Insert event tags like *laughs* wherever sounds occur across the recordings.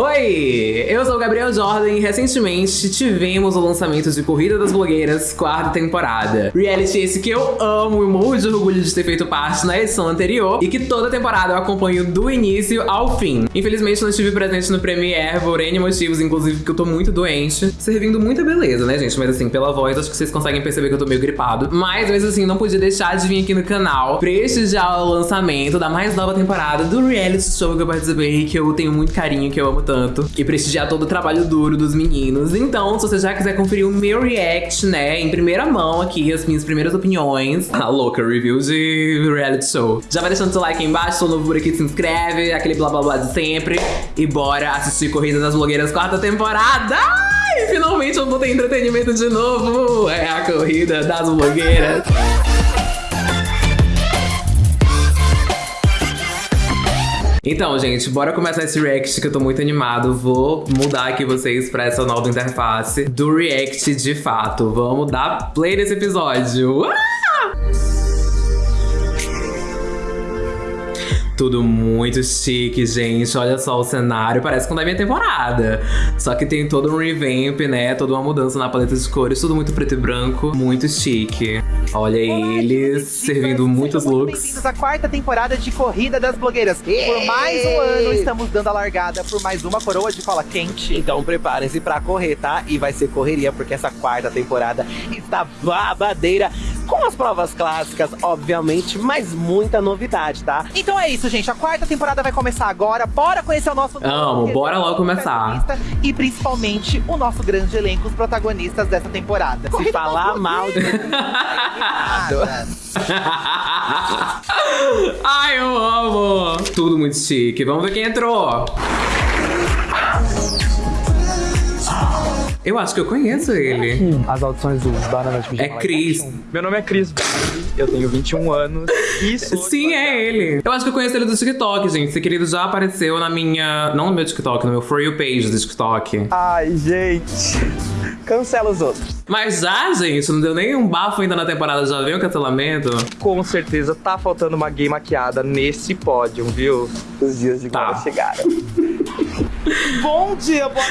Oi, eu sou o Gabriel Jordan e recentemente tivemos o lançamento de Corrida das Blogueiras, quarta temporada. Reality esse que eu amo e morro de orgulho de ter feito parte na edição anterior e que toda temporada eu acompanho do início ao fim. Infelizmente não estive presente no Premiere por N motivos, inclusive porque eu tô muito doente, servindo muita beleza, né gente? Mas assim, pela voz acho que vocês conseguem perceber que eu tô meio gripado. Mas mesmo assim, não podia deixar de vir aqui no canal prestigiar o lançamento da mais nova temporada do reality show que eu participei, que eu tenho muito carinho, que eu amo tanto. E prestigiar todo o trabalho duro dos meninos. Então, se você já quiser conferir o meu react, né, em primeira mão aqui, as minhas primeiras opiniões, a louca review de reality show. Já vai deixando seu like aí embaixo, sou novo por aqui, se inscreve, aquele blá blá blá de sempre. E bora assistir Corrida das Blogueiras quarta temporada! Ai, finalmente eu vou ter entretenimento de novo! É a Corrida das Blogueiras. Então, gente, bora começar esse react que eu tô muito animado. Vou mudar aqui vocês pra essa nova interface do react de fato. Vamos dar play nesse episódio. Tudo muito chique, gente. Olha só o cenário, parece com da minha temporada. Só que tem todo um revamp, né? Toda uma mudança na paleta de cores, tudo muito preto e branco, muito chique. Olha Olá, eles servindo muitos looks. Bem-vindos à quarta temporada de Corrida das Blogueiras. Por mais um ano, estamos dando a largada por mais uma coroa de cola quente. Então preparem-se pra correr, tá? E vai ser correria, porque essa quarta temporada está babadeira com as provas clássicas, obviamente, mas muita novidade, tá? Então é isso, gente. A quarta temporada vai começar agora. Bora conhecer o nosso... Amo, bora logo começar. E principalmente o nosso grande elenco, os protagonistas dessa temporada. Se falar mal de... Ai, eu amo! Tudo muito chique. Vamos ver quem entrou. Eu acho que eu conheço ele. As audições do Banana de É Cris. Meu nome é Cris, eu tenho 21 anos e sou *laughs* Sim, é ele. Eu acho que eu conheço ele do TikTok, gente. Esse querido já apareceu na minha... Não no meu TikTok, no meu For You page do TikTok. Ai, gente. Cancela os outros. Mas já, gente, não deu nem um bafo ainda na temporada, já veio o cancelamento? Com certeza tá faltando uma gay maquiada nesse pódio, viu? Os dias de glória Tá. chegaram. *laughs* Bom dia, boa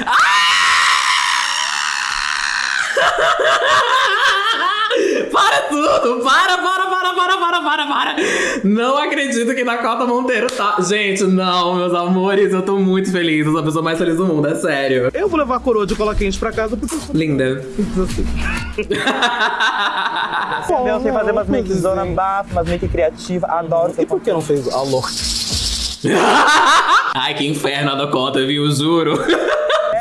Para tudo! Para, para, para, para, para, para, para! Não acredito que Dakota Monteiro tá. Gente, não, meus amores, eu tô muito feliz. Eu sou a pessoa mais feliz do mundo, é sério. Eu vou levar a coroa de cola quente pra casa porque eu sou Linda. *laughs* Eu sei fazer umas make zona bafo, umas make criativa, adoro. E por que não fez a louca? *laughs* Ai, que inferno a Dakota, viu? Juro. *laughs*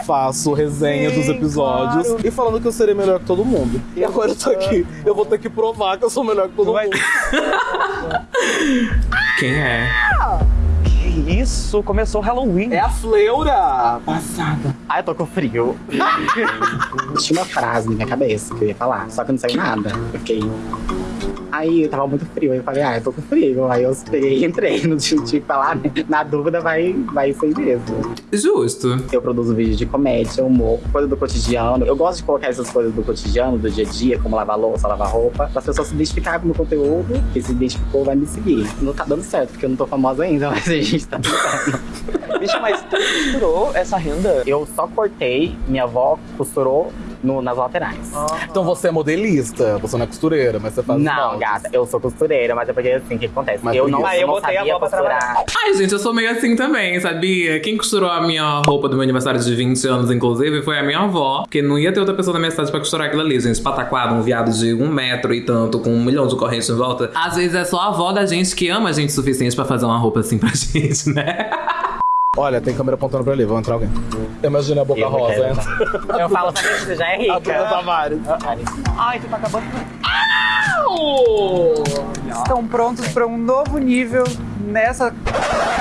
Faço resenha Sim, dos episódios claro. e falando que eu serei melhor que todo mundo. E agora eu tô aqui. Eu vou ter que provar que eu sou melhor que todo Vai- mundo. *laughs* Quem é? Que isso? Começou o Halloween. É a Fleura! Ah, eu tô com frio. *laughs* Tinha uma frase na minha cabeça que eu ia falar, só que não saiu nada. Eu fiquei. Aí eu tava muito frio, aí eu falei, ah, eu tô com frio. Aí eu peguei e entrei, não tinha que falar, né? Na dúvida vai, vai ser mesmo. Justo. Eu produzo vídeos de comédia, humor, coisa do cotidiano. Eu gosto de colocar essas coisas do cotidiano, do dia a dia, como lavar louça, lavar roupa, as pessoas se identificarem com o meu conteúdo. Quem se identificou vai me seguir. Não tá dando certo, porque eu não tô famosa ainda, *laughs* mas a gente tá tentando. Bicho, mas tu costurou essa renda? Eu só cortei, minha avó costurou no- nas laterais. Então você é modelista, você não é costureira, mas você faz Não, moldes. gata, eu sou costureira, mas é porque assim, o que acontece? Mas eu não. Aí eu não botei a sabia pra costurar. Ai, gente, eu sou meio assim também, sabia? Quem costurou a minha roupa do meu aniversário de 20 anos, inclusive, foi a minha avó. Porque não ia ter outra pessoa na minha cidade pra costurar aquilo ali, gente. Pataquado, um viado de um metro e tanto, com um milhão de correntes em volta. Às vezes é só a avó da gente que ama a gente o suficiente pra fazer uma roupa assim pra *laughs* gente, né? Olha, tem câmera apontando pra ali, vai entrar alguém. Imagina a boca Eu rosa, quero, entra. Eu falo, que você já é A Duda rica. Tavares. Ai, tu tá acabando. Estão prontos para um novo nível nessa.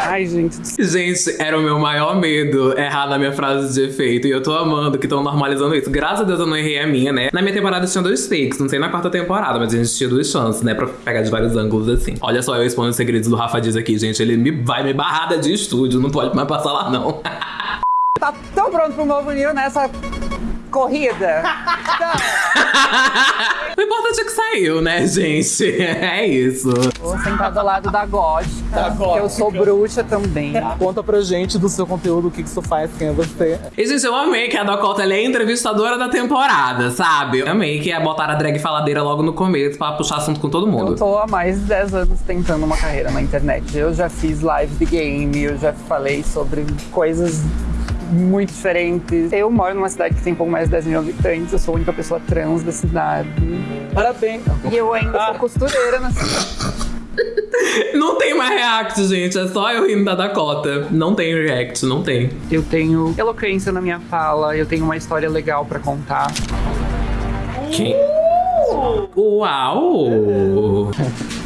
Ai, gente. Gente, era o meu maior medo errar na minha frase de efeito. E eu tô amando que estão normalizando isso. Graças a Deus eu não errei a minha, né? Na minha temporada tinha dois takes, não sei na quarta temporada, mas a gente tinha duas chances, né? Pra pegar de vários ângulos assim. Olha só, eu expondo os segredos do Rafa Dias aqui, gente. Ele me, vai me barrada de estúdio, não pode mais passar lá, não. *laughs* Tá tão pronto para um novo nível nessa corrida? *laughs* o importante é que saiu, né, gente? *laughs* É isso. Vou sentar do lado da gótica, porque eu sou bruxa também. Conta pra gente do seu conteúdo, o que, que você faz, quem é você. E, gente, eu amei que a Dakota ela é a entrevistadora da temporada, sabe? Eu amei que é botar a drag faladeira logo no começo pra puxar assunto com todo mundo. Eu tô há mais de 10 anos tentando uma carreira na internet. Eu já fiz live de game, eu já falei sobre coisas muito diferentes. Eu moro numa cidade que tem um pouco mais de 10 mil habitantes, eu sou a única pessoa trans da cidade. Parabéns. E eu ainda sou costureira na cidade. *laughs* Não tem mais react, gente. É só eu rindo da Dakota. Não tem react, não tem. Eu tenho eloquência na minha fala, eu tenho uma história legal pra contar. Quem? Uau! *laughs*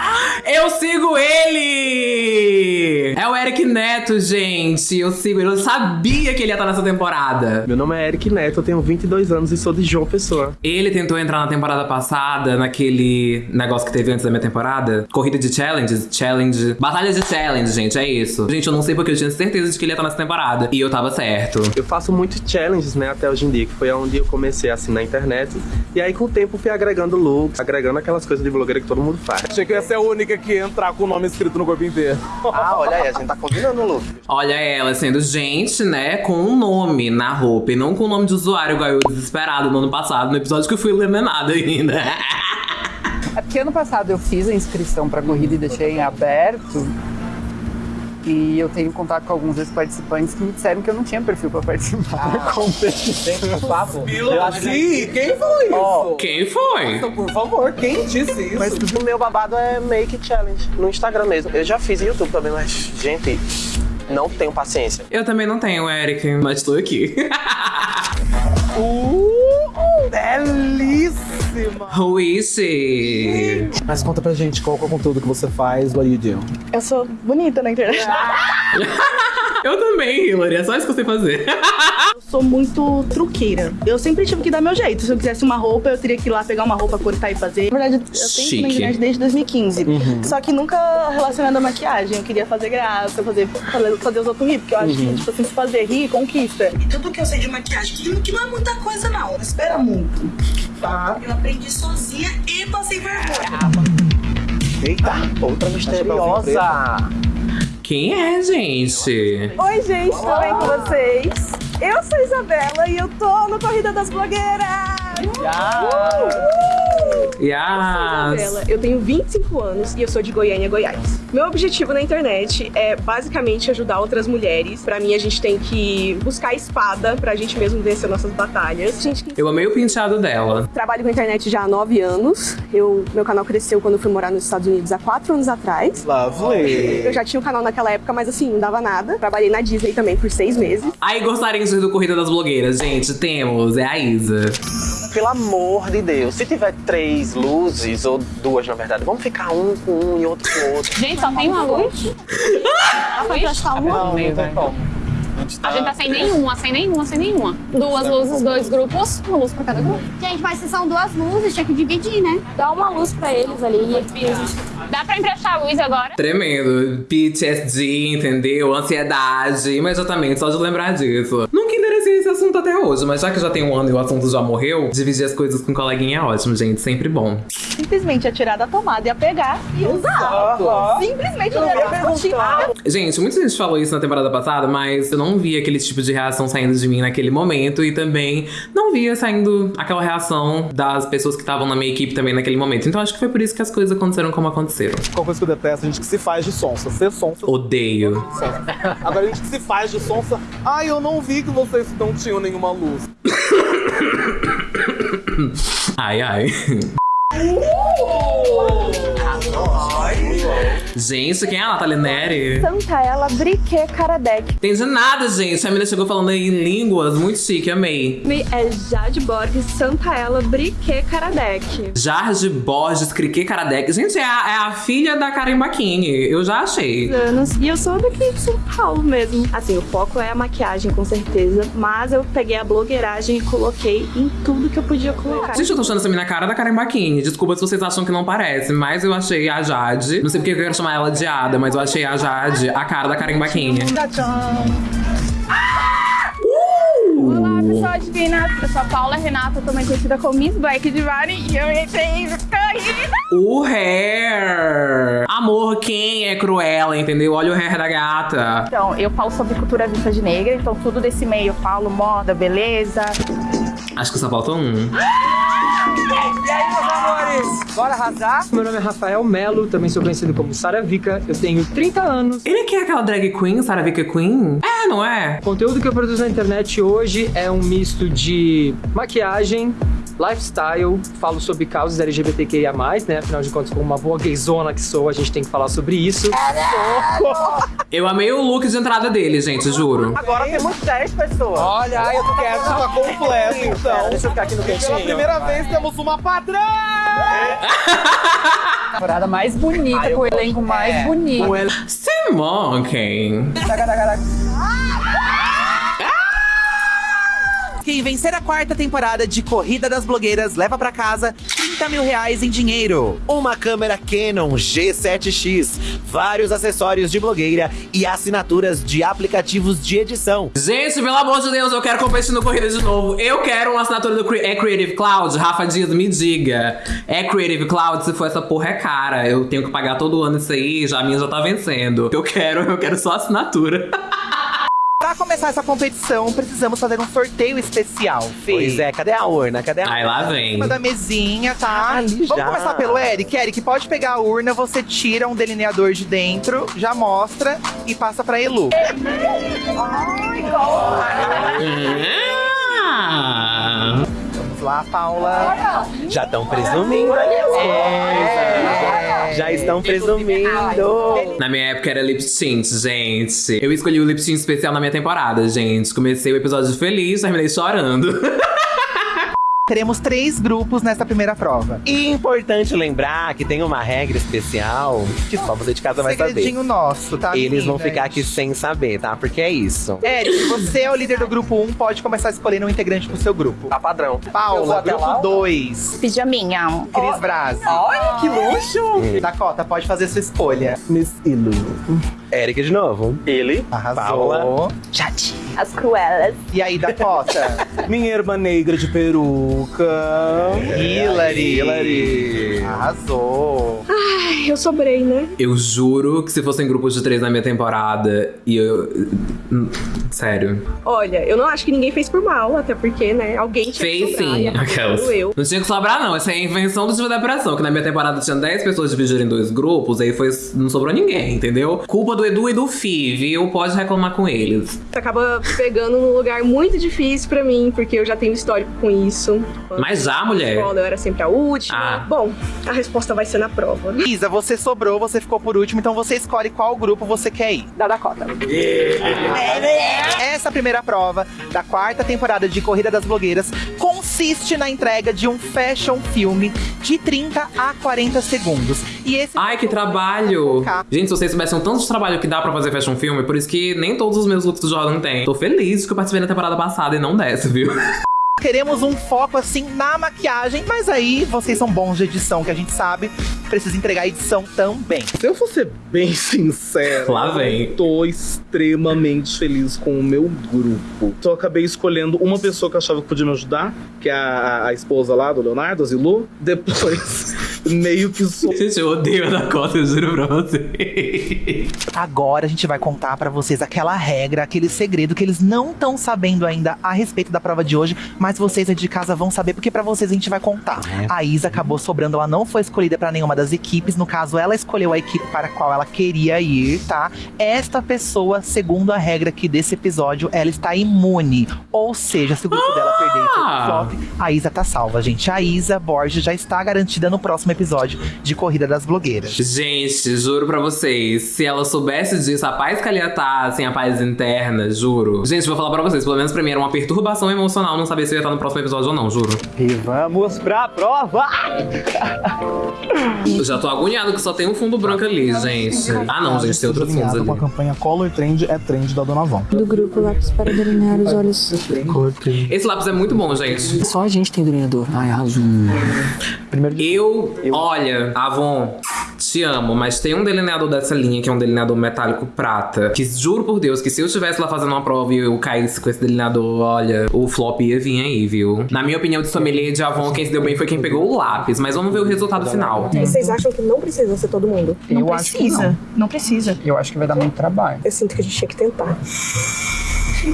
*laughs* Eu sigo ele! É o Eric Neto, gente. Eu sigo ele. Eu sabia que ele ia estar nessa temporada. Meu nome é Eric Neto, eu tenho 22 anos e sou de João Pessoa. Ele tentou entrar na temporada passada, naquele negócio que teve antes da minha temporada. Corrida de challenge, challenge. Batalha de challenge, gente, é isso. Gente, eu não sei porque eu tinha certeza de que ele ia estar nessa temporada. E eu tava certo. Eu faço muitos challenges, né, até hoje em dia, que foi onde eu comecei assim na internet. E aí com o tempo fui agregando looks, agregando aquelas coisas de blogueira que todo mundo faz. Achei que ia ser a única que ia entrar com o nome escrito no corpo inteiro. Ah, olha aí, a gente tá combinando o look. Olha ela sendo gente, né, com um nome na roupa e não com o nome de usuário, igual eu desesperado no ano passado, no episódio que eu fui eliminada ainda. É porque ano passado eu fiz a inscrição pra corrida e deixei em aberto. E eu tenho contato com alguns ex-participantes que me disseram que eu não tinha perfil pra participar da competição. Por favor. Sim, quem foi isso? Quem foi? Por favor, quem disse isso? Mas o meu babado é Make Challenge, no Instagram mesmo. Eu já fiz YouTube também, mas, gente, não tenho paciência. Eu também não tenho, Eric, mas tô aqui. *laughs* Uh, belíssima! Ruice! Mas conta pra gente qual é o conteúdo que você faz, what do you do? Eu sou bonita na internet. *laughs* Eu também, Hilary, é só isso que eu sei fazer. *laughs* Eu sou muito truqueira. Eu sempre tive que dar meu jeito. Se eu quisesse uma roupa, eu teria que ir lá pegar uma roupa, cortar e fazer. Na verdade, eu tenho Chique. na internet desde 2015. Só que nunca relacionado à maquiagem. Eu queria fazer graça, fazer, fazer, fazer os outros rir. Porque eu acho que, tipo assim, se fazer rir, conquista. E tudo que eu sei de maquiagem, que, que não é muita coisa não, não espera muito. Tá? Eu aprendi sozinha e passei vergonha. Eita, outra misteriosa. Quem é, gente? Oi, gente, tudo bem com vocês? Eu sou a Isabela e eu tô no Corrida das Blogueiras! Yas. Isabela, eu tenho 25 anos e eu sou de Goiânia, Goiás. Meu objetivo na internet é basicamente ajudar outras mulheres. Pra mim, a gente tem que buscar espada pra gente mesmo vencer nossas batalhas. A gente Eu amei o penteado dela. trabalho com a internet já há 9 anos. Eu, meu canal cresceu quando eu fui morar nos Estados Unidos há 4 anos atrás. Lovely. Eu já tinha um canal naquela época, mas assim, não dava nada. Trabalhei na Disney também por 6 meses. Aí gostaria de do Corrida das Blogueiras, gente. Temos, é a Isa. Pelo amor de Deus, se tiver três luzes, ou duas na verdade, vamos ficar um com um e outro com outro. Gente, só tem uma luz. Achar uma. Não, não tem como. A gente tá sem nenhuma, sem nenhuma, sem nenhuma. Duas luzes, dois grupos, uma luz pra cada grupo. Gente, mas se são duas luzes, tinha que dividir, né? Dá uma luz pra eles ali. Dá pra emprestar a luz agora? Tremendo. PTSD, entendeu? Ansiedade. Imediatamente, só de lembrar disso. Mas já que já tem um ano e o assunto já morreu, dividir as coisas com um coleguinha é ótimo, gente. Sempre bom. Simplesmente ia tirar da tomada, ia pegar e usar. Simplesmente não ia perguntar. Gente, muita gente falou isso na temporada passada, mas eu não via aquele tipo de reação saindo de mim naquele momento e também não via saindo aquela reação das pessoas que estavam na minha equipe também naquele momento. Então acho que foi por isso que as coisas aconteceram como aconteceram. Qual coisa que eu detesto? A gente que se faz de sonsa. Ser sonsa. Odeio. Agora a gente que se faz de sonsa. Ai, eu não vi que vocês não tinham nenhuma luz. *coughs* Ai, ai. Gente, quem é a Natália Neri? Santa ela, briquet, caradec. Entendi nada, gente. A menina chegou falando em línguas, muito chique, amei. É Jade Borges, Santa ela, briquet, caradec. Jarge Borges, Crique Karadec. Gente, é a, é a filha da Karen Bakini. Eu já achei. anos. E eu sou daqui de São Paulo mesmo. Assim, o foco é a maquiagem, com certeza. Mas eu peguei a blogueiragem e coloquei em tudo que eu podia colocar. Gente, eu tô achando essa menina cara da Karen Bakini. Desculpa se vocês acham que não parece, mas eu achei a Jade. Não sei porque eu quero chamar ela de Ada, mas eu achei a Jade a cara da Karen Bakini. Olá, pessoal divina. Eu sou a Paula Renata, também conhecida como Miss Black Divine, e eu entrei corrida. O hair. Amor, quem é Cruella, entendeu? Olha o hair da gata. Então, eu falo sobre cultura vintage negra, então tudo desse meio eu falo moda, beleza. Acho que só falta um. E aí, meus amores? Bora arrasar? Meu nome é Rafael Melo, também sou conhecido como Sara Vika. Eu tenho 30 anos. Ele que é aquela drag queen, Sarah Vika Queen? É, não é? O conteúdo que eu produzo na internet hoje é um misto de maquiagem, lifestyle, falo sobre causas LGBTQIA+, né? Afinal de contas, como uma boa gayzona que sou, a gente tem que falar sobre isso. Eu amei o look de entrada dele, gente, juro. Agora temos 10 pessoas. Olha, eu tô quieto, tá completo, então. Deixa eu ficar aqui no Pela cantinho. primeira vez temos uma padrão! *laughs* Temporada mais bonita, com o elenco mais bonito. Simon, Quem vencer a quarta temporada de Corrida das Blogueiras leva pra casa 30 mil reais em dinheiro, uma câmera Canon G7X, vários acessórios de blogueira e assinaturas de aplicativos de edição. Gente, pelo amor de Deus, eu quero competir no Corrida de novo. Eu quero uma assinatura do Cre- é Creative Cloud. Rafa Dias, me diga. É Creative Cloud, se for essa porra é cara. Eu tenho que pagar todo ano isso aí, já a minha já tá vencendo. Eu quero, eu quero só assinatura. *laughs* Pra começar essa competição, precisamos fazer um sorteio especial, Fê. Pois é, cadê a urna? Cadê a Aí lá vem. Em cima da mesinha, tá? Ali Vamos já. começar pelo Eric. Eric, pode pegar a urna, você tira um delineador de dentro, já mostra e passa pra Elu. Ah. Vamos lá, Paula. Já estão presumindo ali as coisas. Já estão presumindo. Na minha época era lip sync, gente. Eu escolhi o lip sync especial na minha temporada, gente. Comecei o episódio feliz, terminei chorando. *laughs* Teremos três grupos nessa primeira prova. E importante lembrar que tem uma regra especial que só você de casa vai saber. Segredinho nosso, tá? Eles vão ficar aqui sem saber, tá? Porque é isso. Eric, você é o líder do grupo 1, pode começar escolhendo um integrante pro seu grupo. Tá padrão. Paula, grupo 2. Pijaminha. Cris Brasi. Olha que luxo! Dakota, pode fazer sua escolha. Miss Ilu. Eric de novo. Ele. Arrasou. Paula. Jade. As cruelas. E aí, Dakota? *laughs* Minha irmã negra de peruca. Hillary. Hillary. Arrasou. Ai, eu sobrei, né? Eu juro que se fossem grupos de três na minha temporada e eu. Sério. Olha, eu não acho que ninguém fez por mal, até porque, né, alguém tinha Fez que sobrar, sim. Aquelas. eu. Não tinha que sobrar, não. Essa é a invenção do Diva da Depressão. Que na minha temporada tinha 10 pessoas divididas em dois grupos, aí foi, não sobrou ninguém, entendeu? Culpa do Edu e do Fi, viu? Pode reclamar com eles. Acaba pegando num lugar muito difícil pra mim, porque eu já tenho histórico com isso. Mas já, mulher. Escola, eu era sempre a última. Ah. Bom, a resposta vai ser na prova. Isa, você sobrou, você ficou por último, então você escolhe qual grupo você quer ir. Da Dakota. Essa primeira prova da quarta temporada de Corrida das Blogueiras consiste na entrega de um fashion filme de 30 a 40 segundos. E esse Ai, que trabalho! Gente, se vocês soubessem o tanto de trabalho que dá pra fazer fashion filme, por isso que nem todos os meus looks do Jordan tem. Tô feliz que eu participei na temporada passada e não dessa, viu? *laughs* Queremos um foco assim na maquiagem, mas aí vocês são bons de edição, que a gente sabe, precisa entregar a edição também. Se eu for ser bem *laughs* sincero, Lá vem. eu tô extremamente feliz com o meu grupo. Então eu acabei escolhendo uma pessoa que eu achava que podia me ajudar, que é a, a esposa lá do Leonardo, a Zilu. Depois, *laughs* meio que sou. Gente, eu odeio a Dakota, eu juro pra você. Agora a gente vai contar pra vocês aquela regra, aquele segredo que eles não estão sabendo ainda a respeito da prova de hoje, mas vocês aí de casa vão saber porque pra vocês a gente vai contar. A Isa acabou sobrando, ela não foi escolhida pra nenhuma das equipes, no caso ela escolheu a equipe para a qual ela queria ir, tá? Esta pessoa, segundo a regra aqui desse episódio, ela está imune. Ou seja, se o grupo dela perder e pro flop, a Isa tá salva, gente. A Isa Borges já está garantida no próximo episódio de Corrida das Blogueiras. Gente, juro pra vocês, se ela soubesse disso, a paz que ela ia estar, assim, a paz interna, juro. Gente, vou falar pra vocês, pelo menos pra mim era uma perturbação emocional não saber se eu ia estar no próximo episódio ou não, juro. E vamos pra prova! Eu já tô agoniado que só tem um fundo branco ali, gente. Ah, não, gente, tem outros fundos Alinhado ali. com a campanha Color Trend é trend da Dona Von. Do grupo lápis para delinear os olhos. Esse lápis é muito bom, gente. Só a gente tem delineador. Ai, arrasou. Eu, olha, Avon, te amo, mas tem um delineador dessa linha que é um delineador metálico prata. Que juro por Deus que se eu estivesse lá fazendo uma prova e eu caísse com esse delineador, olha, o flop ia vir aí, viu? Na minha opinião, de sommelier de Avon, quem se deu bem foi quem pegou o lápis, mas vamos ver o resultado final. E vocês acham que não precisa ser todo mundo? Eu não acho que precisa. não. não precisa. Eu acho que vai dar muito trabalho. Eu sinto que a gente tinha que tentar.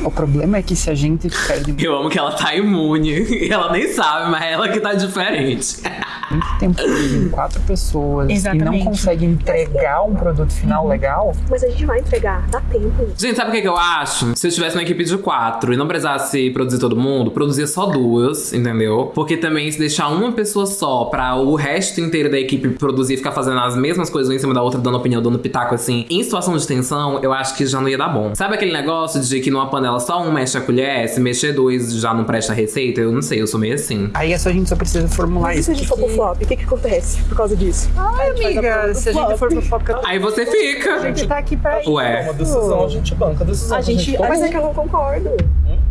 O problema é que se a gente perde Eu amo que ela tá imune. E *laughs* ela nem sabe, mas ela que tá diferente. *laughs* muito tempo produzindo quatro pessoas e Exatamente. não consegue entregar um produto final legal, Mas a gente vai entregar, dá tempo. Gente, sabe o que, que eu acho? Se eu tivesse uma equipe de quatro e não precisasse produzir todo mundo, produzia só duas, entendeu? Porque também se deixar uma pessoa só pra o resto inteiro da equipe produzir e ficar fazendo as mesmas coisas uma em cima da outra, dando opinião, dando pitaco assim, em situação de tensão, eu acho que já não ia dar bom. Sabe aquele negócio de que numa panela só um mexe a colher, se mexer dois já não presta a receita? Eu não sei, eu sou meio assim. aí é só a gente só precisa formular Mas e isso. se a gente for pro flop, o que que acontece por causa disso? Ai, amiga, se a gente for pro foco. Aí você fica. A gente tá aqui pra Ué. Uma decisão, a gente banca a decisão. A gente, toma. mas é que eu não concordo.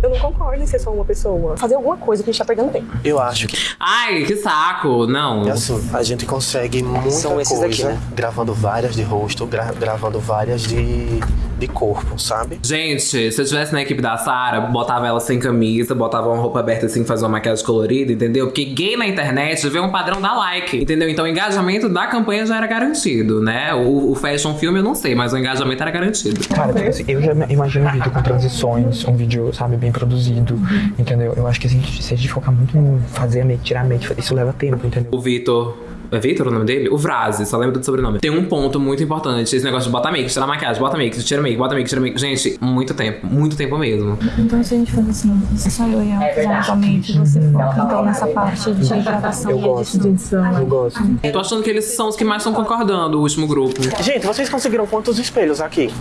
Eu não concordo em ser só uma pessoa. Fazer alguma coisa que a gente tá perdendo tempo. Eu acho que Ai, que saco. Não. é assim, a gente consegue muita São esses coisa aqui, né? gravando várias de rosto, gra- gravando várias de, de corpo, sabe? Gente, se eu tivesse na equipe da Sarah, botava ela sem camisa, botava uma roupa aberta assim, fazia uma maquiagem colorida, entendeu? Porque gay na internet vê um padrão da like, entendeu? Então o engajamento da campanha já era garantido, né? O, o fashion filme eu não sei, mas o engajamento era garantido. Cara, tipo assim, eu já imagino um vídeo com transições, um vídeo, sabe, bem produzido, entendeu? Eu acho que se a gente, se a gente focar muito em fazer a make, tirar a make, isso leva tempo, entendeu? O Vitor. É Vitor o nome dele? O Vrazi, só lembro do sobrenome. Tem um ponto muito importante: esse negócio de botar make, tirar maquiagem, bota make, tira make, bota make, tira make. Gente, muito tempo, muito tempo mesmo. Então se a gente faz assim, se só eu e ela fizermos atualmente, você foca então nessa parte de gravação Eu e gosto. de edição. Eu gosto. Tô achando que eles são os que mais estão concordando, o último grupo. Gente, vocês conseguiram quantos espelhos aqui?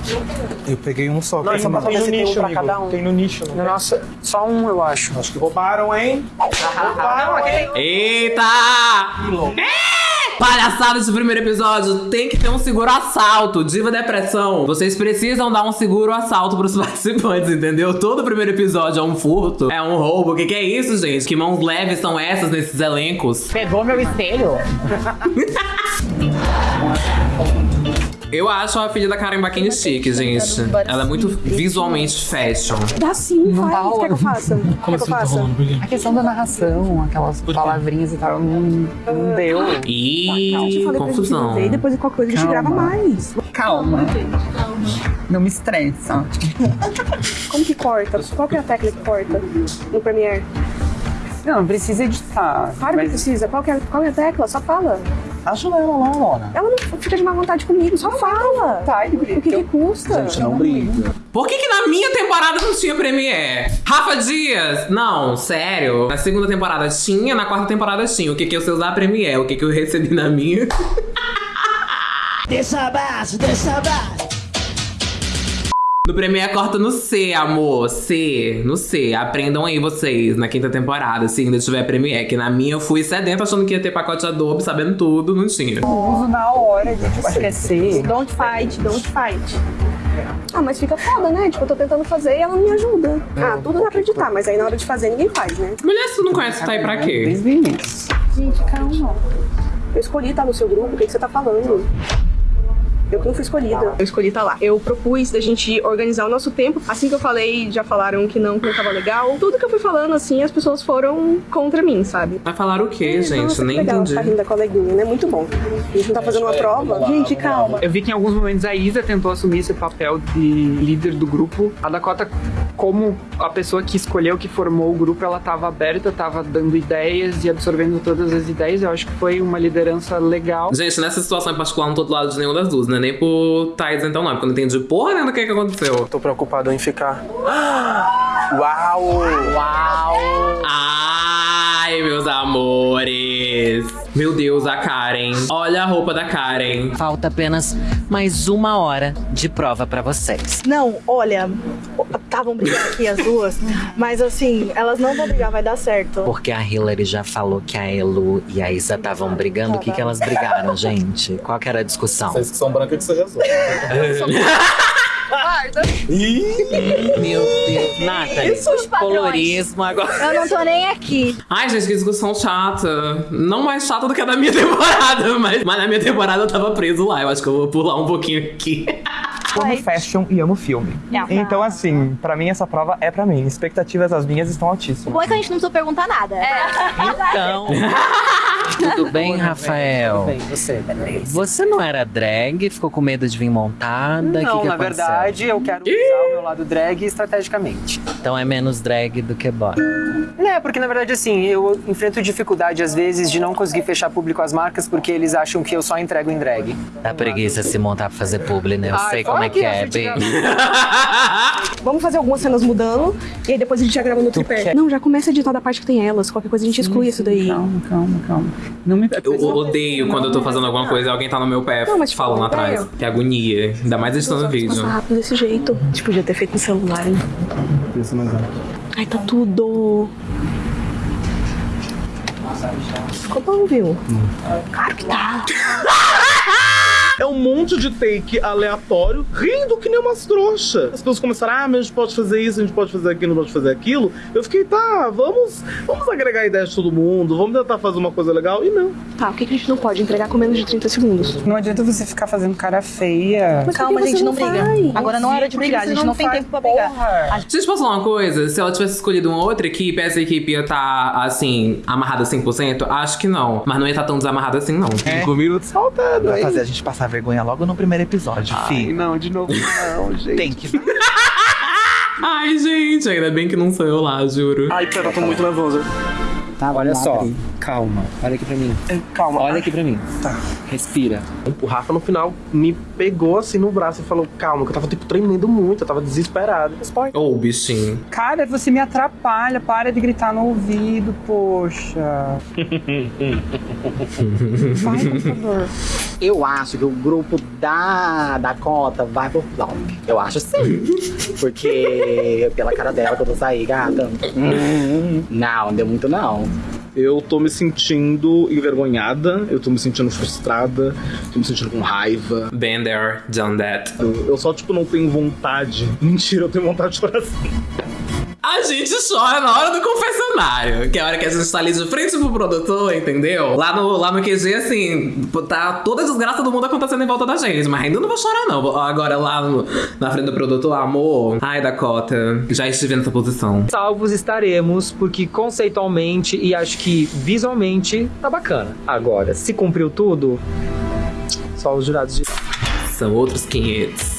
Eu peguei um só. Não, tem só pra um. saber se tem pra amigo. cada um. Tem no nicho, né? Nossa, só um eu acho. Acho que roubaram, hein? roubaram aqui. Eita! É! Palhaçada de primeiro episódio, tem que ter um seguro assalto, diva depressão. Vocês precisam dar um seguro assalto pros *laughs* participantes, entendeu? Todo primeiro episódio é um furto, é um roubo. O que, que é isso, gente? Que mãos leves são essas nesses elencos? Pegou meu espelho? *laughs* Eu acho a filha da Karen Bakini chique, gente. Ela é muito visualmente fashion. Dá sim, Não faz. tá Quer que eu faça? *laughs* Quer que eu faça? A questão da narração, aquelas palavrinhas e tal, não, não deu. Eu te Ih, falei pra gente confusão. e depois qualquer coisa a gente Calma. grava mais. Calma. Não me estressa. *laughs* Como que corta? Qual que é a técnica que corta no Premiere? Não, não precisa editar. Claro que mas precisa. Qual que, é, qual é a tecla? Só fala. Ajuda ela lá, Lona. Ela não fica de má vontade comigo, só fala. Tá, O que, que custa? Gente, não briga. Por que, que na minha temporada não tinha Premiere? Rafa Dias! Não, sério. Na segunda temporada tinha, na quarta temporada tinha. O que, que eu sei usar Premiere? O que, que eu recebi na minha? *laughs* Deixa abaixo. No Premiere corta no C, amor. C, no C. Aprendam aí vocês na quinta temporada, se ainda tiver Premiere. Que na minha eu fui sedento achando que ia ter pacote Adobe, sabendo tudo, não tinha. uso na hora de tipo, esquecer. Don't fight, don't fight. Ah, mas fica foda, né? Tipo, eu tô tentando fazer e ela não me ajuda. Ah, tudo dá pra editar, mas aí na hora de fazer ninguém faz, né? Mulher, se tu não conhece, tá aí pra quê? Gente, calma. Eu escolhi estar no seu grupo, o que, que você tá falando? Eu que não fui escolhida. Eu escolhi estar lá. Eu propus da gente organizar o nosso tempo. Assim que eu falei, já falaram que não, que não tava legal. Tudo que eu fui falando, assim, as pessoas foram contra mim, sabe? Vai falar o quê, gente? Nossa, Nem legal, entendi. Tá rindo da coleguinha, né? Muito bom. A gente não tá fazendo uma prova. Gente, calma. Eu vi que em alguns momentos a Isa tentou assumir esse papel de líder do grupo. A Dakota, como a pessoa que escolheu, que formou o grupo, ela tava aberta, tava dando ideias e absorvendo todas as ideias. Eu acho que foi uma liderança legal. Gente, nessa situação em particular, não tô do lado de nenhuma das duas, né? Nem por Thais, então não, porque eu não entendi porra do que, que aconteceu. Tô preocupado em ficar. *gasps* Uau! Uau! Ai, meus amores. Meu Deus, a Karen. Olha a roupa da Karen. Falta apenas mais uma hora de prova pra vocês. Não, olha, estavam brigando aqui as duas, *laughs* mas assim, elas não vão brigar, vai dar certo. Porque a Hillary já falou que a Elu e a Isa estavam brigando. O que, que elas brigaram, *laughs* gente? Qual que era a discussão? Vocês que são brancas que você resolve. Meu Deus. Nathalie, Isso, os colorismo agora. Eu não tô nem aqui. Ai, gente, que discussão chata. Não mais chata do que a da minha *laughs* temporada, mas, mas na minha temporada eu tava preso lá. Eu acho que eu vou pular um pouquinho aqui. Amo fashion e amo filme. É. Então, assim, pra mim essa prova é pra mim. Expectativas as minhas estão O altíssimas. bom é que a gente não precisa perguntar nada. Então. *laughs* Tudo bem, Rafael? Tudo bem, você? Você não era drag, ficou com medo de vir montada? Não, que que na aconteceu? verdade, eu quero usar o meu lado drag estrategicamente. Então é menos drag do que boy. É, porque na verdade, assim, eu enfrento dificuldade às vezes de não conseguir fechar público às marcas porque eles acham que eu só entrego em drag. Dá preguiça se montar pra fazer publi, né? Eu Ai, sei como é que é, bem. *laughs* Vamos fazer algumas cenas mudando e aí depois a gente já grava no tripé. quer- Não, já começa a editar da parte que tem elas. Qualquer coisa a gente exclui isso daí. Calma, calma, calma. Não me Eu odeio quando eu tô fazendo alguma coisa e alguém tá no meu pé Não, mas, tipo, falando atrás. Que agonia. Ainda mais editando vídeo. Passa rápido desse jeito. A gente podia ter feito no celular, hein? Isso, mas é. Ai, tá tudo. Ficou bom, viu? Claro que tá. *laughs* É um monte de take aleatório, rindo que nem umas trouxas. As pessoas começaram, ah, mas a gente pode fazer isso, a gente pode fazer aquilo, não pode fazer aquilo. Eu fiquei, tá, vamos, vamos agregar ideias de todo mundo, vamos tentar fazer uma coisa legal. E não. Tá, o que, que a gente não pode entregar com menos de 30 segundos? Não adianta você ficar fazendo cara feia. Mas Calma, que gente, não não briga. vai? Agora não é hora de brigar, a gente não não tem tempo pra brigar. Deixa eu te falar uma coisa. Se ela tivesse escolhido uma outra equipe, essa equipe ia estar, assim, amarrada 100%? Acho que não. Mas não ia estar tão desamarrada assim, não. Cinco minutos faltando, Vai fazer a gente passar vergonha logo no primeiro episódio, fi. Não, de novo não, *laughs* gente. Tem que. Ai, gente, ainda bem que não sou eu lá, juro. Ai, pera, eu tô muito nervoso. Tá, olha só. Calma. Olha aqui pra mim. Calma. Olha aqui pra mim. Tá. Respira. O Rafa no final me pegou assim no braço e falou: calma, que eu tava tipo tremendo muito, eu tava desesperado. Ô, oh, bichinho. Cara, você me atrapalha. Para de gritar no ouvido, poxa. *laughs* Vai, computador. Eu acho que o grupo da Dakota vai pro flop. Eu acho sim. Porque pela cara dela quando eu saí, gata. hum, *laughs* Não, não deu muito não. Eu tô me sentindo envergonhada, eu tô me sentindo frustrada, tô me sentindo com raiva. Been there, done that. Eu, eu só, tipo, não tenho vontade. *laughs* Mentira, eu tenho vontade de chorar assim. A gente chora na hora do confessionário, que é a hora que a gente tá ali de frente pro produtor, entendeu? Lá no, lá no QG, assim, tá toda a desgraça do mundo acontecendo em volta da gente, mas ainda não vou chorar, não. Agora lá no- na frente do produtor, amor. Ai, Dakota, já estive nessa posição. Salvos estaremos, porque conceitualmente e acho que visualmente tá bacana. Agora, se cumpriu tudo, só os jurados de. São outros 500.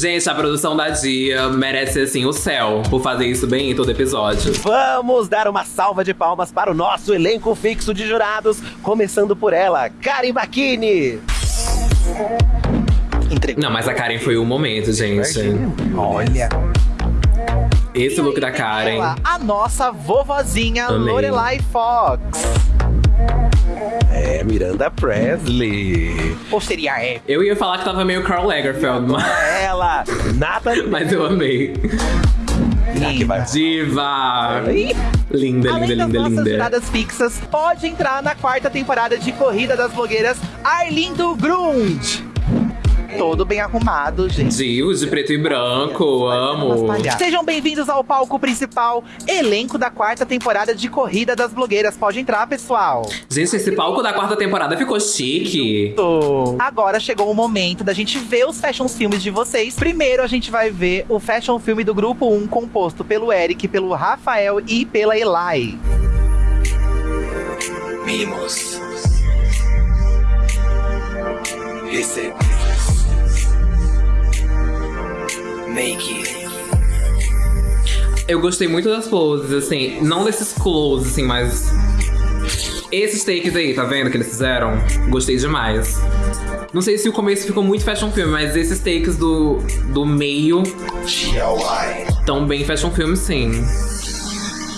Gente, a produção da Dia merece, assim, o céu por fazer isso bem em todo episódio. Vamos dar uma salva de palmas para o nosso elenco fixo de jurados, começando por ela, Karen Bakini. Não, mas a Karen foi o momento, gente. Olha. Esse look da Karen. Ela, a nossa vovozinha. Lorelai Fox. É, Miranda Presley. Ou seria é Eu ia falar que tava meio Carl Lagerfeld, mas, ela, Nathalie. mas eu amei. Diva! Linda, Além linda, das linda, nossas linda. juradas fixas, pode entrar na quarta temporada de Corrida das Blogueiras Arlindo Grund. Todo bem arrumado, gente. Gil, de preto e branco, amo. Sejam bem-vindos ao palco principal, elenco da quarta temporada de Corrida das Blogueiras. Pode entrar, pessoal. Gente, esse palco da quarta temporada ficou chique. Agora chegou o momento da gente ver os fashion filmes de vocês. Primeiro a gente vai ver o fashion filme do grupo 1, composto pelo Eric, pelo Rafael e pela Eli. Mimos. Recebe. Make it. Eu gostei muito das poses, assim, não desses closes, assim, mas. Esses takes aí, tá vendo que eles fizeram? Gostei demais. Não sei se o começo ficou muito fashion film, mas esses takes do, do meio. Tão bem fashion film, sim.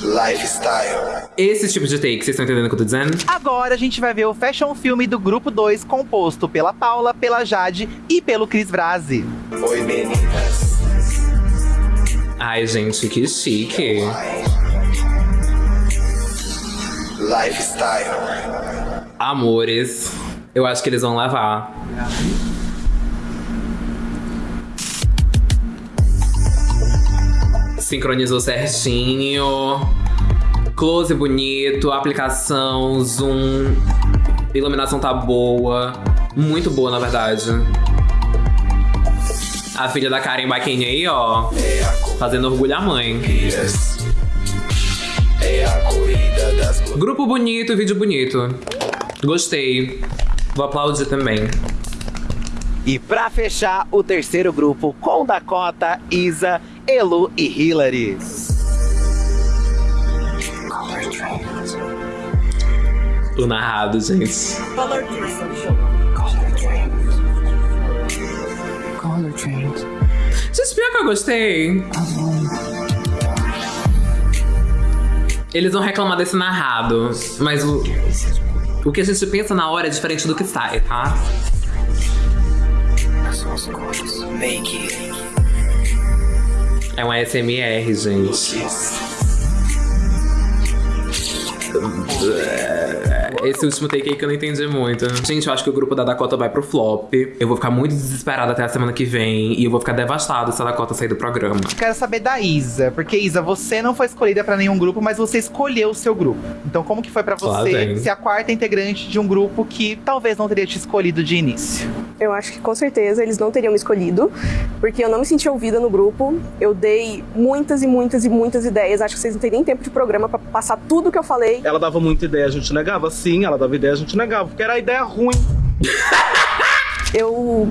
Lifestyle. Esse tipo de take, vocês estão entendendo o que eu tô dizendo? Agora a gente vai ver o fashion filme do grupo 2, composto pela Paula, pela Jade e pelo Cris Brasi. Oi, meninas. Ai, gente, que chique. Lifestyle. Amores. Eu acho que eles vão lavar. Sincronizou certinho. Close bonito, aplicação, zoom. Iluminação tá boa. Muito boa, na verdade. A filha da Karen Baquinha aí, ó. Fazendo orgulho à mãe. Grupo bonito, vídeo bonito. Gostei. Vou aplaudir também. E pra fechar, o terceiro grupo com Dakota, Isa, Elu e Hillary. O narrado, gente. Color Trains. Gente, pior que eu gostei. Eles vão reclamar desse narrado, mas o, o que a gente pensa na hora é diferente do que sai, tá? É um ASMR, gente. Esse último take aí que eu não entendi muito. Gente, eu acho que o grupo da Dakota vai pro flop. Eu vou ficar muito desesperada até a semana que vem. E eu vou ficar devastado se a Dakota sair do programa. Quero saber da Isa, porque Isa, você não foi escolhida pra nenhum grupo, mas você escolheu o seu grupo. Então, como que foi pra você ser a quarta integrante de um grupo que talvez não teria te escolhido de início? Eu acho que com certeza eles não teriam me escolhido, porque eu não me senti ouvida no grupo. Eu dei muitas e muitas e muitas ideias. Acho que vocês não têm nem tempo de programa pra passar tudo que eu falei. Ela dava muita ideia, a gente negava? Sim, ela dava ideia, a gente negava, porque era a ideia ruim. *laughs* Eu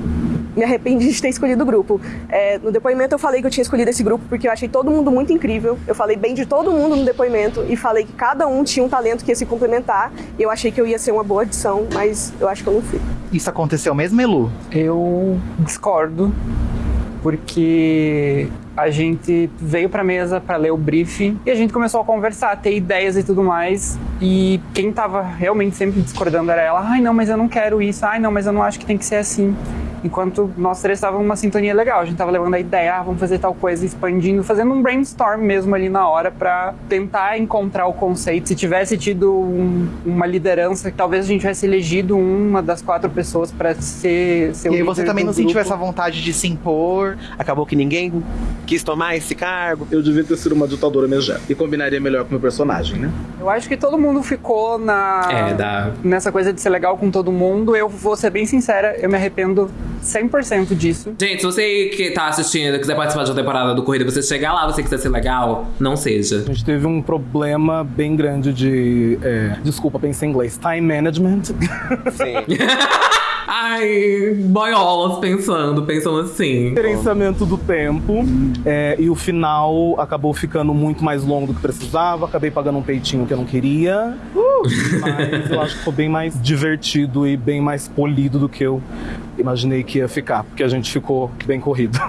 me arrependi de ter escolhido o grupo. É, no depoimento eu falei que eu tinha escolhido esse grupo porque eu achei todo mundo muito incrível. Eu falei bem de todo mundo no depoimento e falei que cada um tinha um talento que ia se complementar. E eu achei que eu ia ser uma boa adição, mas eu acho que eu não fui. Isso aconteceu mesmo, Elu? Eu discordo, porque a gente veio pra mesa pra ler o briefing e a gente começou a conversar, ter ideias e tudo mais. E quem tava realmente sempre discordando era ela. Ai, não, mas eu não quero isso. Ai, não, mas eu não acho que tem que ser assim. Enquanto nós três estávamos numa sintonia legal, a gente tava levando a ideia, ah, vamos fazer tal coisa, expandindo, fazendo um brainstorm mesmo ali na hora pra tentar encontrar o conceito. Se tivesse tido um- uma liderança, talvez a gente tivesse elegido uma das quatro pessoas pra ser, ser o E aí você também do não sentiu grupo. essa vontade de se impor? Acabou que ninguém quis tomar esse cargo. Eu devia ter sido uma ditadora megera. E combinaria melhor com o meu personagem, né? Eu acho que todo mundo ficou na É, dá. nessa coisa de ser legal com todo mundo. Eu vou ser bem sincera, eu me arrependo 100% disso. Gente, se você que tá assistindo quiser participar de uma temporada do Corrida, você chegar lá, você quiser ser legal, não seja. A gente teve um problema bem grande de. é, desculpa, pensei em inglês. Time management. Sim. *laughs* Ai, boiolas pensando, pensando assim. Gerenciamento do tempo. é, e o final acabou ficando muito mais longo do que precisava. Acabei pagando um peitinho que eu não queria. Mas eu acho que ficou bem mais divertido e bem mais polido do que eu imaginei que ia ficar. Porque a gente ficou bem corrido.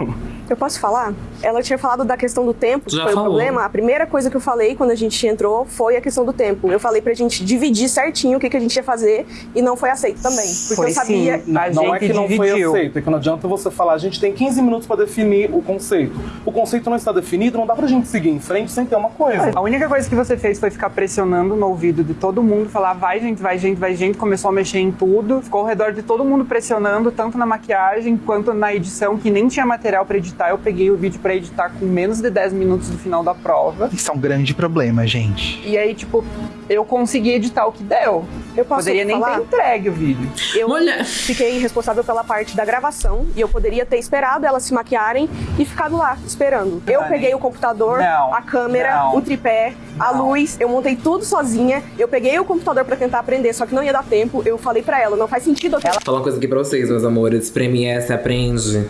Eu posso falar? Ela tinha falado da questão do tempo, que Já foi falou. o problema. A primeira coisa que eu falei quando a gente entrou foi a questão do tempo. Eu falei pra gente dividir certinho o que, que a gente ia fazer e não foi aceito também. Porque Foi eu sabia. sim. A não é gente que não foi aceito, é que não adianta você falar, a gente tem 15 minutos pra definir o conceito. O conceito não está definido, não dá pra gente seguir em frente sem ter uma coisa. A única coisa que você fez foi ficar pressionando no ouvido de todo mundo, falar vai gente, vai gente, vai gente, começou a mexer em tudo, ficou ao redor de todo mundo pressionando, tanto na maquiagem quanto na edição, que nem tinha material pra editar. Eu peguei o vídeo pra editar com menos de 10 minutos do final da prova. Isso é um grande problema, gente. E aí, tipo, eu consegui editar o que deu. Eu posso Poderia nem falar? ter entregue o vídeo. Eu fiquei responsável pela parte da gravação e eu poderia ter esperado elas se maquiarem e ficado lá, esperando. Eu peguei o computador, Não. a câmera, Não. o tripé, a luz, eu montei tudo sozinha. Eu peguei o computador pra tentar aprender, só que não ia dar tempo. Eu falei pra ela, não faz sentido Vou falar uma coisa aqui pra vocês, meus amores. Premiere se aprende.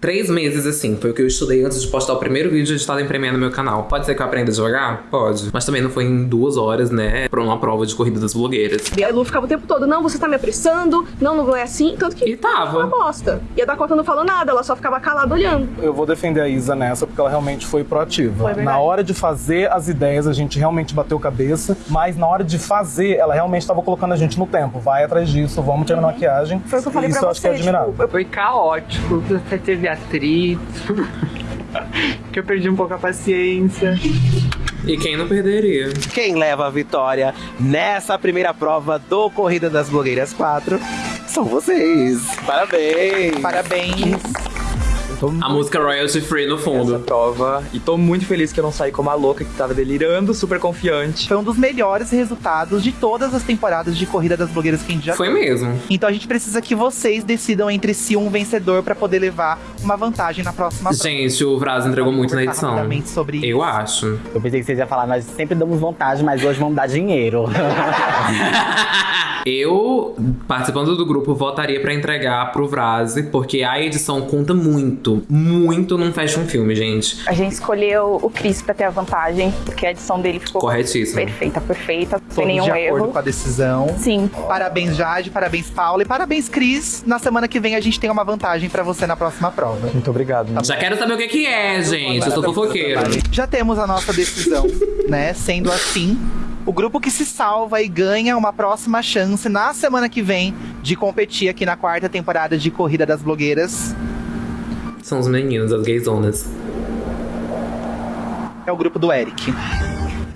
Três meses, assim, foi o que eu estudei antes de postar o primeiro vídeo editado em Premiere no meu canal. Pode ser que eu aprenda devagar? Pode. Mas também não foi em duas horas, né? Pra uma prova de corrida das blogueiras. E a Lu ficava o tempo todo, não, você tá me apressando, não, não é assim. Tanto que E tava. uma bosta. E a Dakota não falou nada, ela só ficava calada olhando. Eu vou defender a Isa nessa porque ela realmente foi proativa. Foi na hora de fazer as ideias, a gente realmente bateu cabeça, mas na hora de fazer, ela realmente estava colocando a gente no tempo. Vai atrás disso, vamos terminar a maquiagem. Foi o que eu falei Isso pra eu acho que é você, admirável. tipo, Foi caótico, até teve atrito. *laughs* que eu perdi um pouco a paciência. E quem não perderia? Quem leva a vitória nessa primeira prova do Corrida das Blogueiras 4 são vocês. Parabéns! Parabéns! Tô A música Royalty Free no fundo. prova e tô muito feliz que eu não saí como a louca que tava delirando, super confiante. Foi um dos melhores resultados de todas as temporadas de Corrida das Blogueiras que a gente já Foi mesmo. Então a gente precisa que vocês decidam entre si um vencedor pra poder levar uma vantagem na próxima prova. Gente, o Vraz entregou muito na edição. sobre Eu acho. Eu pensei que vocês iam falar, nós sempre damos vontade, mas hoje vamos dar dinheiro. *laughs* Eu, participando do grupo, votaria pra entregar pro Vrase, porque a edição conta muito, muito num fashion filme, gente. A gente escolheu o Cris pra ter a vantagem, porque a edição dele ficou Corretíssimo. perfeita, perfeita, sem Todos nenhum de acordo erro. com a decisão. Sim. Parabéns, Jade, parabéns, Paula e parabéns, Cris. Na semana que vem a gente tem uma vantagem pra você na próxima prova. Muito obrigado. Já quero saber o que, que é, gente. Eu sou fofoqueiro. Já temos a nossa decisão, *laughs* né? Sendo assim, o grupo que se salva e ganha uma próxima chance na semana que vem de competir aqui na quarta temporada de Corrida das Blogueiras São os meninos, as gayzonas. é o grupo do Eric.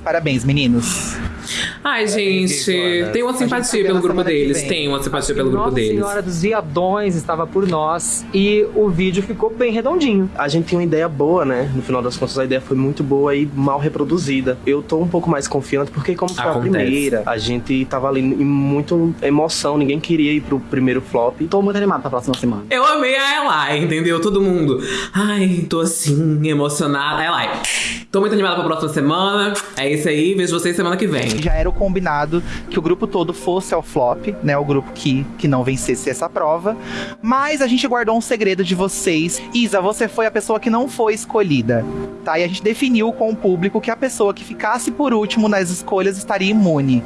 Parabéns, meninos. Ai, gente, tem uma simpatia pelo grupo deles. Tem uma simpatia pelo grupo Nossa deles. Senhora dos Viadões estava por nós e o vídeo ficou bem redondinho. A gente tinha uma ideia boa, né? No final das contas, a ideia foi muito boa e mal reproduzida. Eu tô um pouco mais confiante porque, como foi Acontece. a primeira, a gente tava ali em muita emoção, ninguém queria ir pro primeiro flop. Tô muito animado pra próxima semana. Eu amei a Eli, entendeu? Todo mundo. Ai, tô assim, emocionada. Eli, tô muito animada pra próxima semana. É isso aí, vejo vocês semana que vem. Já era o combinado que o grupo todo fosse ao flop, né? O grupo que, que não vencesse essa prova. Mas a gente guardou um segredo de vocês. Isa, você foi a pessoa que não foi escolhida, tá? E a gente definiu com o público que a pessoa que ficasse por último nas escolhas estaria imune.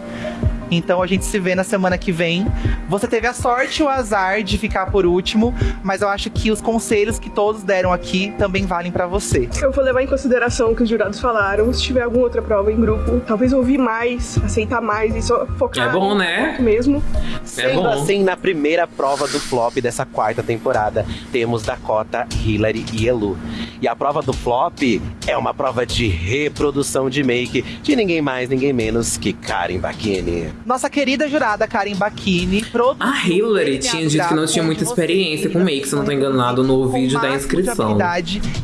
Então a gente se vê na semana que vem. Você teve a sorte e o azar de ficar por último, mas eu acho que os conselhos que todos deram aqui também valem pra você. Eu vou levar em consideração o que os jurados falaram. Se tiver alguma outra prova em grupo, talvez ouvir mais, aceitar mais e só focar É bom, no né? mesmo. Sendo bom. assim, na primeira prova do flop dessa quarta temporada, temos Dakota, Hillary e Elu. E a prova do flop é uma prova de reprodução de make de ninguém mais, ninguém menos que Karen Bakini. Nossa querida jurada Karen Bakini, A Hillary tinha dito que não tinha muita experiência com make, se eu não tô enganado, no vídeo da inscrição.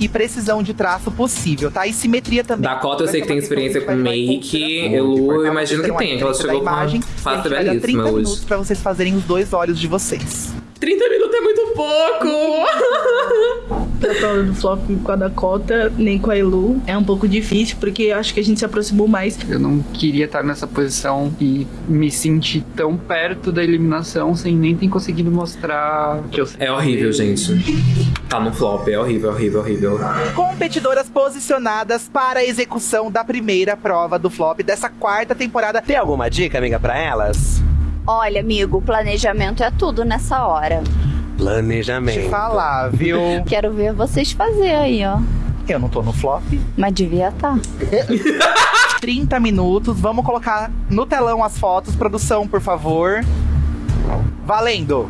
e precisão de traço possível, tá? E simetria também. Dakota eu sei que tem experiência com make, eu imagino que tem, que ela chegou com uma imagem. face vai dar 30 belíssima minutos hoje. pra vocês fazerem os dois olhos de vocês. 30 minutos é muito pouco! *laughs* Prova do flop com a Dakota, nem com a Elu. É um pouco difícil, porque eu acho que a gente se aproximou mais. Eu não queria estar nessa posição e me sentir tão perto da eliminação sem nem ter conseguido mostrar que eu É horrível, gente. Tá no flop, é horrível, horrível, horrível. Competidoras posicionadas para a execução da primeira prova do flop dessa quarta temporada. Tem alguma dica, amiga, pra elas? Olha, amigo, planejamento é tudo nessa hora. Planejamento. Te falar, viu? *laughs* Quero ver vocês fazer aí, ó. Eu não tô no flop. Mas devia tá. *laughs* estar. 30 minutos, vamos colocar no telão as fotos. Produção, por favor. Valendo!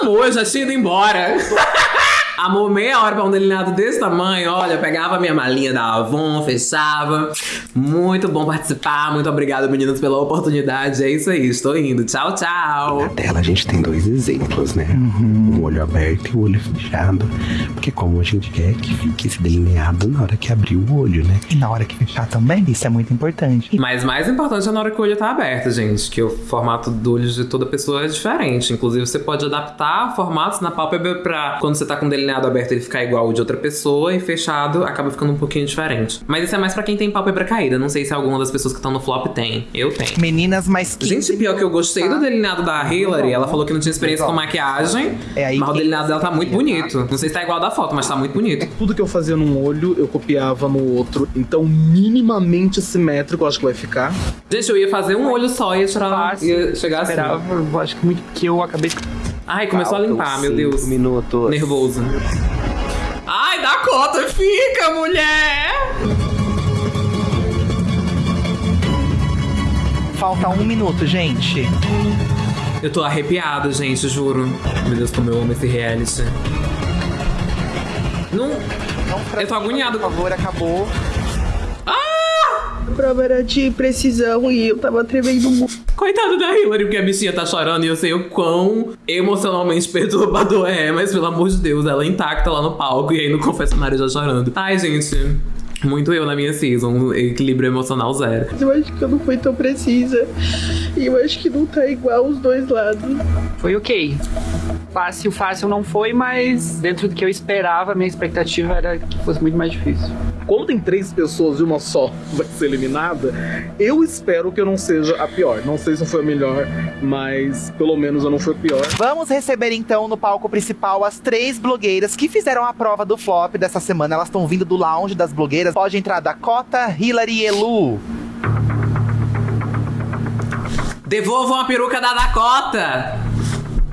Amor, já tinha ido embora. *laughs* Amor, meia hora pra um delineado desse tamanho, olha, pegava minha malinha da Avon, fechava. Muito bom participar, muito obrigado, meninas, pela oportunidade. É isso aí, estou indo. Tchau, tchau. Na tela a gente tem dois exemplos, né? Um olho aberto e o olho fechado. Porque como a gente quer que fique esse delineado na hora que abrir o olho, né? E na hora que fechar também, isso é muito importante. Mas mais importante é na hora que o olho tá aberto, gente. Que o formato do olho de toda pessoa é diferente. Inclusive, você pode adaptar formatos na pálpebra pra quando você tá com o delineado aberto ele ficar igual ao de outra pessoa e fechado acaba ficando um pouquinho diferente. Mas isso é mais pra quem tem pálpebra caída. Não sei se alguma das pessoas que estão no flop tem. Eu tenho. Meninas, mas. Gente, pior que eu gostei do delineado da Hillary. Ela falou que não tinha experiência com maquiagem. Mas o delineado dela tá muito bonito. Não sei se tá igual da foto, mas tá muito bonito. Tudo que eu fazia num olho, eu copiava no outro. Então, minimamente simétrico, eu acho que vai ficar. Gente, eu ia fazer um olho só e ia tirar. Ia chegar assim. Esperava, eu acho que muito porque eu acabei. Ai, começou a limpar, meu Deus. minutos. Nervoso. Ai, dá conta, fica, mulher! Falta um minuto, gente. Eu tô arrepiado, gente, juro. Meu Deus, como eu amo esse reality. Não. eu tô agoniado. Por favor, acabou. A prova era de precisão e eu tava tremendo muito. Coitada da Hillary, porque a bichinha tá chorando e eu sei o quão emocionalmente perturbador é, mas pelo amor de Deus, ela é intacta lá no palco e aí no confessionário já chorando. Ai, gente. Muito eu na minha season, equilíbrio emocional zero. Eu acho que eu não fui tão precisa. E eu acho que não tá igual os dois lados. Foi ok. Fácil, fácil não foi, mas dentro do que eu esperava, minha expectativa era que fosse muito mais difícil. Como tem três pessoas e uma só vai ser eliminada, eu espero que eu não seja a pior. Não sei se eu fui a melhor, mas pelo menos eu não fui a pior. Vamos receber então no palco principal as três blogueiras que fizeram a prova do flop dessa semana. Elas estão vindo do lounge das blogueiras. Pode entrar Dakota, Hillary e Elu. Devolvam a peruca da Dakota!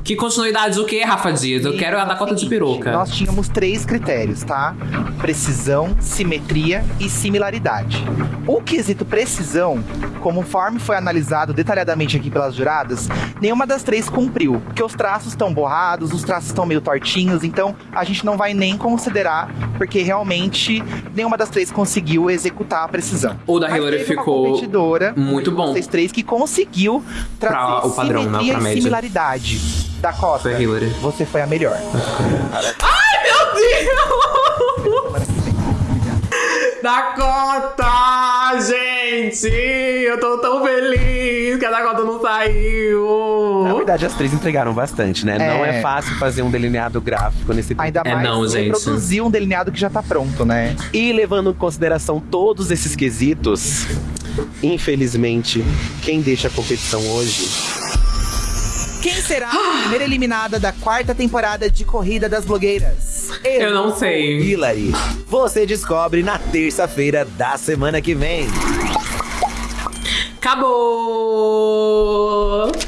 Que continuidade o quê, Rafa Dias? Eu quero a Dakota de peruca. Nós tínhamos três critérios, tá? Precisão, simetria e similaridade. O quesito precisão, conforme foi analisado detalhadamente aqui pelas juradas, nenhuma das três cumpriu. Porque os traços estão borrados, os traços estão meio tortinhos, então a gente não vai nem considerar, porque realmente nenhuma das três conseguiu executar a precisão. O da Mas Hillary ficou competidora, muito bom. Vocês três que conseguiu trazer Pra o padrão, né? simetria Pra e média. similaridade. Dakota, Foi a Hillary. você foi a melhor. Ai, meu Deus! Dakota! Gente! Eu tô tão feliz que a Dakota não saiu! Na verdade, as três entregaram bastante, né? Não É. é fácil fazer um delineado gráfico nesse Ainda É mais reproduzir um delineado que já tá pronto, né? E levando em consideração todos esses quesitos, infelizmente, quem deixa a competição hoje Quem será a primeira eliminada da quarta temporada de Corrida das Blogueiras? Eu não sei. Hillary. Você descobre na terça-feira da semana que vem. Acabou!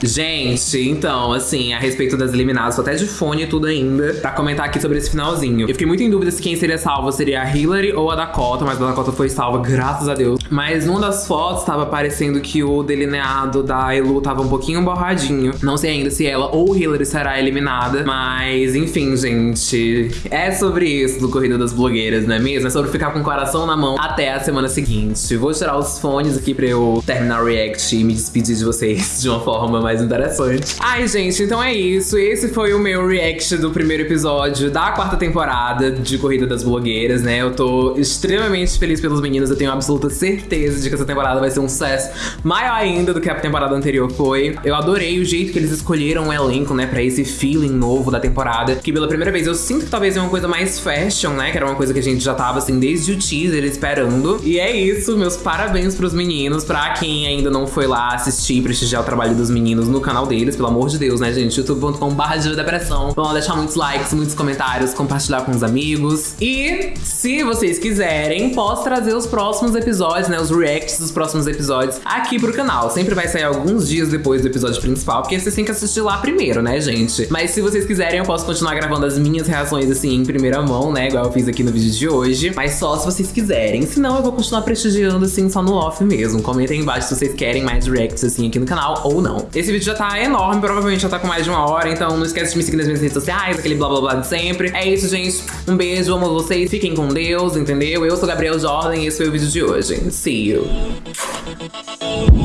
Gente, então, assim, a respeito das eliminadas, tô até de fone e tudo ainda, pra comentar aqui sobre esse finalzinho. Eu fiquei muito em dúvida se quem seria salva seria a Hillary ou a Dakota, mas a Dakota foi salva, graças a Deus. Mas numa das fotos tava parecendo que o delineado da Elu tava um pouquinho borradinho. Não sei ainda se ela ou Hillary será eliminada, mas enfim, gente. É sobre isso do Corrida das Blogueiras, não é mesmo? É sobre ficar com o coração na mão até a semana seguinte. Vou tirar os fones aqui pra eu terminar react e me despedir de vocês *laughs* de uma forma mais interessante. Ai, gente, então é isso. Esse foi o meu react do primeiro episódio da quarta temporada de Corrida das Blogueiras, né? Eu tô extremamente feliz pelos meninos. Eu tenho absoluta certeza de que essa temporada vai ser um sucesso maior ainda do que a temporada anterior foi. Eu adorei o jeito que eles escolheram o elenco, né, pra esse feeling novo da temporada. Que pela primeira vez eu sinto que talvez é uma coisa mais fashion, né? Que era uma coisa que a gente já tava assim desde o teaser esperando. E é isso, meus parabéns pros meninos. Pra quem ainda não foi lá assistir e prestigiar o trabalho dos meninos no canal deles, pelo amor de Deus, né, gente? youtube.com.br de depressão. Vão deixar muitos likes, muitos comentários, compartilhar com os amigos. E se vocês quiserem, posso trazer os próximos episódios, né? Os reacts dos próximos episódios aqui pro canal. Sempre vai sair alguns dias depois do episódio principal, porque vocês têm que assistir lá primeiro, né, gente? Mas se vocês quiserem, eu posso continuar gravando as minhas reações assim em primeira mão, né? Igual eu fiz aqui no vídeo de hoje. Mas só se vocês quiserem. Senão eu vou continuar prestigiando assim só no off mesmo. Comentem embaixo se vocês querem mais reacts assim aqui no canal ou não. Esse vídeo já tá enorme, provavelmente já tá com mais de uma hora, então não esquece de me seguir nas minhas redes sociais, aquele blá blá blá de sempre. É isso, gente. Um beijo, amo vocês. Fiquem com Deus, entendeu? Eu sou Gabriel Jordan e esse foi o vídeo de hoje. See you.